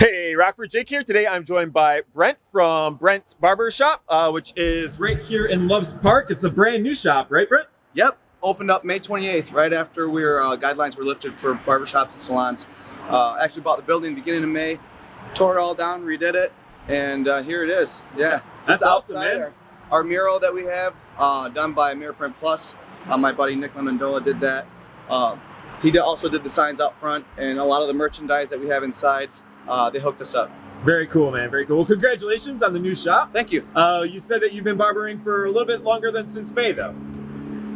Hey, Rockford Jake here. Today I'm joined by Brent from Brent's Barber Shop, uh, which is right here in Loves Park. It's a brand new shop, right, Brent? Yep, opened up May 28th, right after we were, uh, guidelines were lifted for barbershops and salons. Uh, actually bought the building beginning of May, tore it all down, redid it, and uh, here it is. Yeah, That's awesome, man. Our, our mural that we have, uh, done by Mirror Print Plus. Uh, my buddy Nick Lemondola did that. Uh, he did, also did the signs out front and a lot of the merchandise that we have inside. Uh, they hooked us up. Very cool, man. Very cool. Well, congratulations on the new shop. Thank you. Uh, you said that you've been barbering for a little bit longer than since May, though.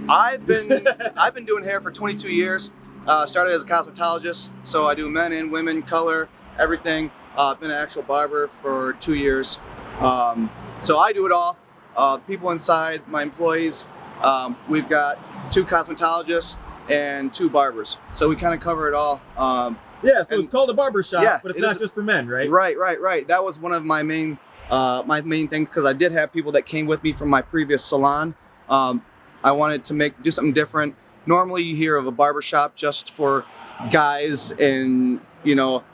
I've been I've been doing hair for 22 years. Uh, started as a cosmetologist, so I do men and women, color, everything. Uh, I've been an actual barber for two years, um, so I do it all. Uh, people inside, my employees, um, we've got two cosmetologists and two barbers, so we kind of cover it all. Um, Yeah, so And- it's called a barber shop, Yeah, but it's it not is- just for men, right? Right, right, right. That was one of my main uh, my main things because I did have people that came with me from my previous salon. Um, I wanted to make do something different. Normally, you hear of a barber shop just for guys and you know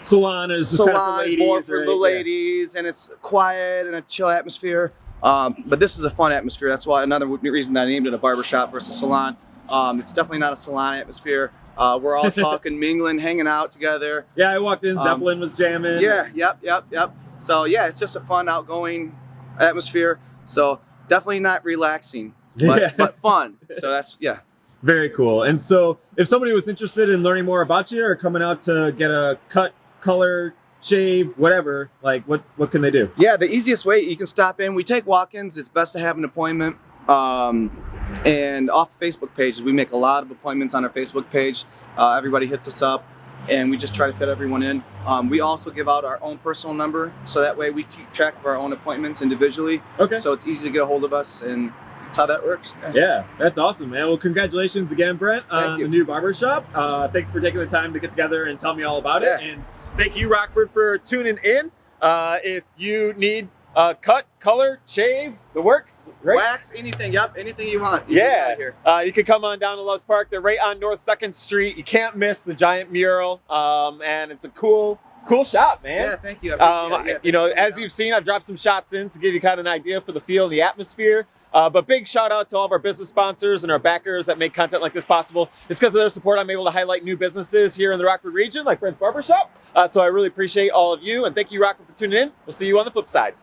Salon is just kind of for salons ladies, more for right? the Yeah. ladies, and it's quiet and a chill atmosphere. Um, but this is a fun atmosphere. That's why another reason that I named it a barber shop versus salon. Um, it's definitely not a salon atmosphere. Uh, we're all talking, mingling, hanging out together. Yeah, I walked in, Um, Zeppelin was jamming. Yeah, yep, yep, yep. So yeah, it's just a fun, outgoing atmosphere. So definitely not relaxing, but, Yeah. but fun. So that's yeah. Very cool. And so, if somebody was interested in learning more about you or coming out to get a cut, color, shave, whatever, like what what can they do? Yeah, the easiest way you can stop in. We take walk-ins. It's best to have an appointment. Um, and off Facebook pages, we make a lot of appointments on our Facebook page. Uh, everybody hits us up, and we just try to fit everyone in. Um, we also give out our own personal number, so that way we keep track of our own appointments individually. Okay. So it's easy to get a hold of us, and that's how that works. Yeah. Yeah, that's awesome, man. Well, congratulations again, Brent, on you. the new barber shop. Uh, thanks for taking the time to get together and tell me all about it. Yeah. And thank you, Rockford, for tuning in. Uh, if you need a cut, color, shave, the works, right? Wax, anything. Yep, anything you want. You can Yeah. here. Uh, you can come on down to Loves Park. They're right on North Second Street. You can't miss the giant mural, um, and it's a cool, cool shop, man. Yeah, thank you. I appreciate Um, it. Yeah, you know, thanks for coming as out. you've seen, I've dropped some shots in to give you kind of an idea for the feel and the atmosphere. Uh, but big shout out to all of our business sponsors and our backers that make content like this possible. It's because of their support I'm able to highlight new businesses here in the Rockford region, like Brent's Barbershop. Uh, so I really appreciate all of you, and thank you, Rockford, for tuning in. We'll see you on the flip side.